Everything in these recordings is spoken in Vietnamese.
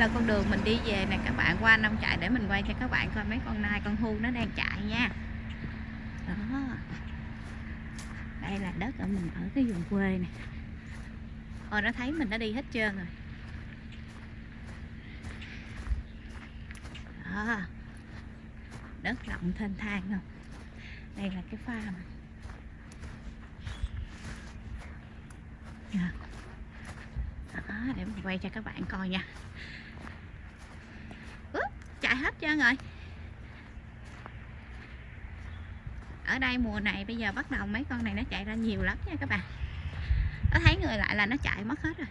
là con đường mình đi về nè các bạn qua nông trại để mình quay cho các bạn coi mấy con nai con hu nó đang chạy nha. Đó. Đây là đất ở mình ở cái vùng quê nè. Ôi nó thấy mình đã đi hết trơn rồi. Đó. Đất rộng thênh thang không? Đây là cái farm đó, để mình quay cho các bạn coi nha hết trơn rồi. Ở đây mùa này bây giờ bắt đầu mấy con này nó chạy ra nhiều lắm nha các bạn. Nó thấy người lại là nó chạy mất hết rồi.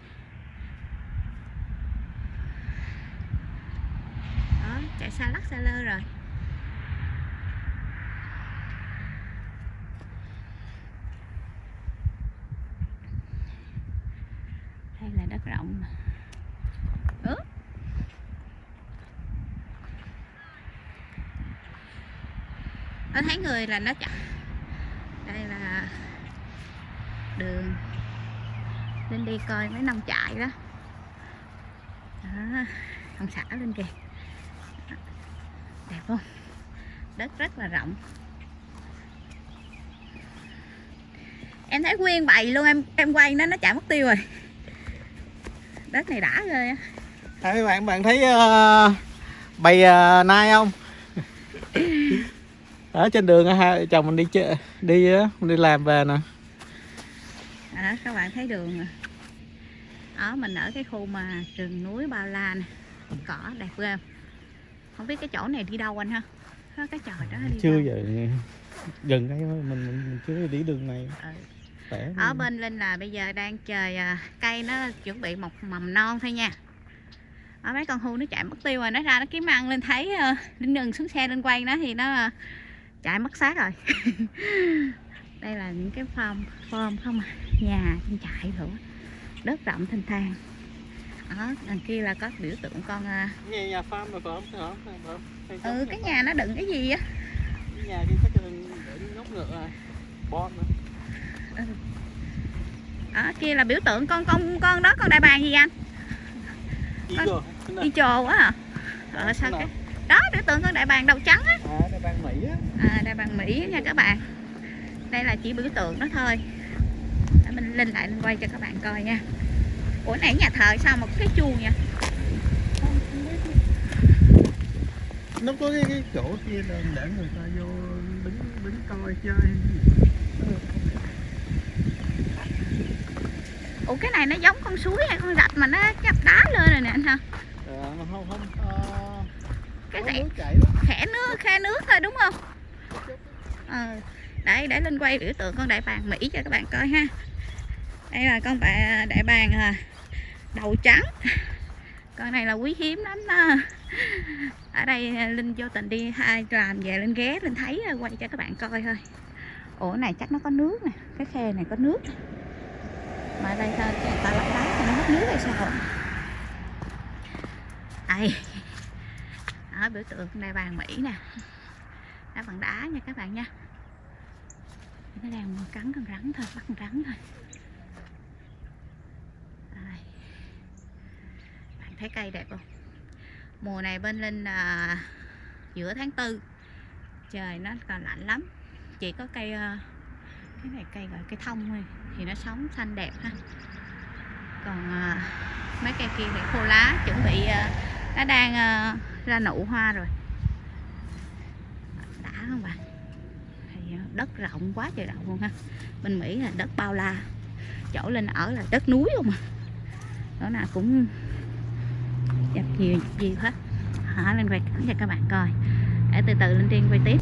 Đó, chạy xa lắc xa lơ rồi đây là đất rộng ướt nó thấy người là nó chạy đây là đường. Lên đi coi mấy nông trại đó. Đó ông xã lên kìa. Đẹp không? Đất rất là rộng. Em thấy nguyên bầy luôn em em quay nó nó chạy mất tiêu rồi. Đất này đã rồi á. Bạn bạn thấy uh, bầy uh, nai không? Ở trên đường hai chồng mình đi chơi đi đi làm về nè. đó các bạn thấy đường đó mình ở cái khu mà rừng núi bao la nè cỏ đẹp ghê không? biết cái chỗ này đi đâu anh ha cái chòi đó đi Chưa đâu? giờ gần đây thôi, mình, mình mình chưa đi đường này. Ừ. Ở bên linh là bây giờ đang trời à, cây nó chuẩn bị mọc mầm non thôi nha ở mấy con hưu nó chạy mất tiêu rồi nó ra nó kiếm ăn lên thấy uh, linh đừng xuống xe lên quay nó thì nó à, chạy mất xác rồi. Đây là những cái farm farm không à? Nhà trên trại rồi đất rộng thênh thang. Ở đằng kia là có biểu tượng con Nhà nhà farm rồi phải không? Ừ cái nhà- nó đựng cái gì á? Cái nhà kia chắc là để nhốt ngựa rồi. Bon nữa. ở kia là biểu tượng con con con đó con đại bàng gì anh? Con- đi trồ quá à ờ sao Thế cái tượng con đại bàng đầu trắng á. À, đây ban Mỹ á. à, đại bàng mỹ nha các bạn. Đây là chỉ biểu tượng đó thôi. Để mình lên lại lên quay cho các bạn coi nha. Ủa nãy nhà thờ sao có cái chuông biết. Nó có cái, cái chỗ kia là để người ta vô đứng đứng coi chơi. Ủa cái này nó giống con suối hay con rạch mà nó chắp đá lên rồi nè anh ha? À, không không cái đó. khẽ. nước khe nước thôi đúng không? Ờ đấy để lên quay biểu tượng con đại bàng mỹ cho các bạn coi ha. Đây là con bạ đại bàng à, đầu trắng. Con này là quý hiếm lắm đó. Ở đây à, linh vô tình đi hai làm về lên ghé lên thấy à, quay cho các bạn coi thôi. Ủa này chắc nó có nước nè cái khe này có nước. Mà ở đây sao người ta lắp đá cho nó mất nước hay sao đây ở biểu tượng đại bàng mỹ nè. Đá bằng đá nha các bạn nha. Nó đang cắn con rắn thôi, bắt con rắn thôi. Đây. bạn thấy cây đẹp không? Mùa này bên linh là giữa tháng tư, trời nó còn lạnh lắm. Chỉ có cây à, cái này cây gọi cây thông thôi, thì nó sống xanh đẹp ha. Còn à, mấy cây kia thì khô lá, chuẩn bị à, nó đang ra nụ hoa rồi. Đã không bạn thì đất rộng quá trời rộng luôn ha. Bên Mỹ là đất bao la. Chỗ lên ở là đất núi không à? Chỗ nào cũng dập nhiều gì hết. Hả? Lên quay cảnh cho các bạn coi. Để từ từ lên trên quay tiếp.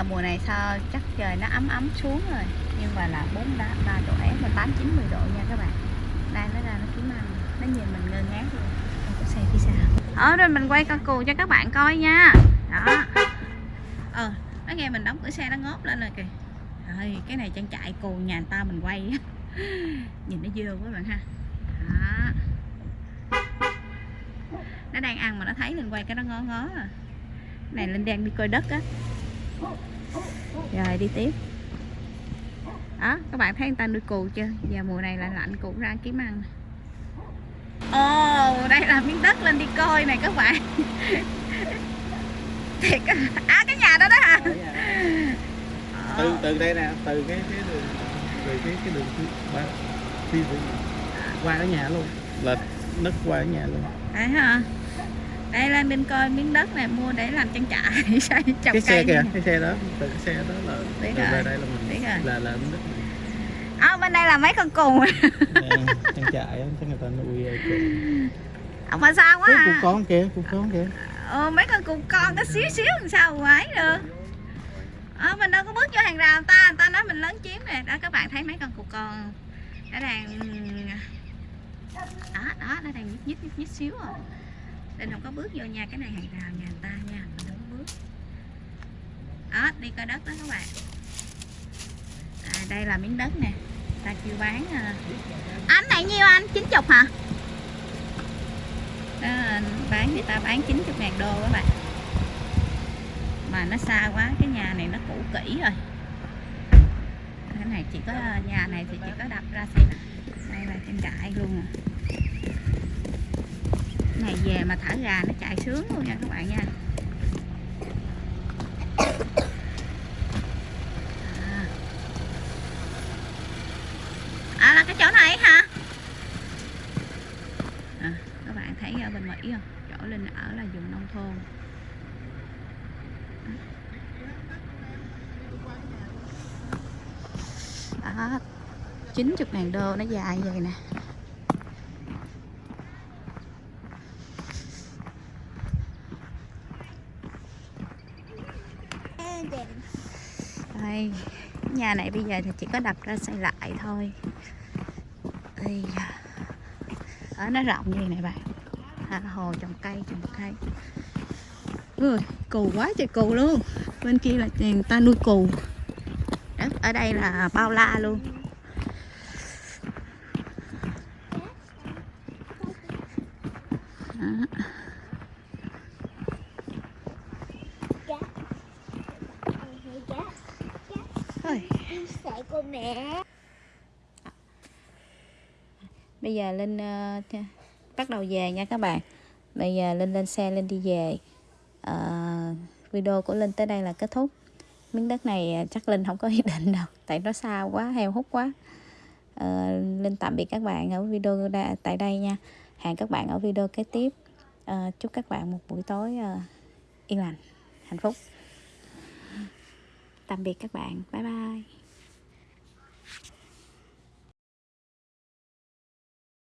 Giờ mùa này sao chắc trời nó ấm ấm xuống rồi. Nhưng mà là bốn ba ba độ ép mà tám chín mười độ nha các bạn. Đây nó ra nó kiếm ăn nó nhìn mình ngơ ngác luôn. Em có xe phía sau ở ờ, rồi mình quay con cù cho các bạn coi nha. Đó. Ờ nó nghe mình đóng cửa xe nó ngóp lên rồi kìa. Trời, cái này trang trại cù nhà người ta mình quay. Nhìn nó dơ quá bạn ha. Đó. Nó đang ăn mà nó thấy mình quay cái nó ngó ngó à. Này linh đang đi coi đất á rồi đi tiếp. Đó các bạn thấy người ta nuôi cù chưa? Giờ mùa này là lạnh cù ra kiếm ăn ồ đây là miếng đất lên đi coi này các bạn. Thiệt à cái nhà đó đó hả? Từ từ đây nè từ cái cái đường từ cái cái đường ba đi về qua cái nhà luôn. Là nứt qua cái nhà luôn. Đấy hả đây lên bên coi miếng đất này mua để làm trang trại xây trồng cái cây xe kìa này. cái xe đó từ cái xe đó là Biết từ rồi. đây là mình Biết rồi. là là nứt à, bên đây là mấy con cù trang trại á chắc người ta nuôi ờ, cục ông mà sao quá à? con kìa cục con kìa. Ờ, mấy con cù con có xíu xíu làm sao mà ấy được. Ờ, mình đâu có bước vô hàng rào người ta người ta nói mình lớn chiếm nè. Đó các bạn thấy mấy con cù con nó đang đó đó nó đang nhít nhít nhít, nhít xíu à nên không có bước vô nha cái này hàng rào nhà người ta nha mình không có bước. Đó đi coi đất đó các bạn. À, đây là miếng đất nè ta kêu bán à. anh này nhiêu anh? 90 hả? Đó, bán người ta bán 90 ngàn đô các bạn. Mà nó xa quá cái nhà này nó cũ kỹ rồi. Cái này chỉ có à, nhà này thì chỉ có đập ra xây lại đây là trang trại luôn à này về mà thả gà nó chạy sướng luôn nha các bạn nha. À, à là cái chỗ này hả? À, các bạn thấy ở bên Mỹ không? Chỗ Linh ở là vùng nông thôn. À, Đó 90 ngàn đô nó dài vậy nè. Đây nhà này bây giờ thì chỉ có đập ra xây lại thôi. Đây ở nó rộng như này bạn. À, hồ trồng cây trồng cây. Ui, cù quá trời cù luôn. Bên kia là người ta nuôi cù. Đó, ở đây là bao la luôn Đó. Thôi, Sợ của mẹ. Bây giờ linh uh, bắt đầu về nha các bạn. Bây giờ linh lên xe linh đi về. Uh, video của linh tới đây là kết thúc. Miếng đất này ờ, chắc linh không có ý định đâu tại nó xa quá heo hút quá. Uh, linh tạm biệt các bạn ở video đa, tại đây nha. Hẹn các bạn ở video kế tiếp. Uh, chúc các bạn một buổi tối uh, yên lành hạnh phúc. Tạm biệt các bạn. Bye bye.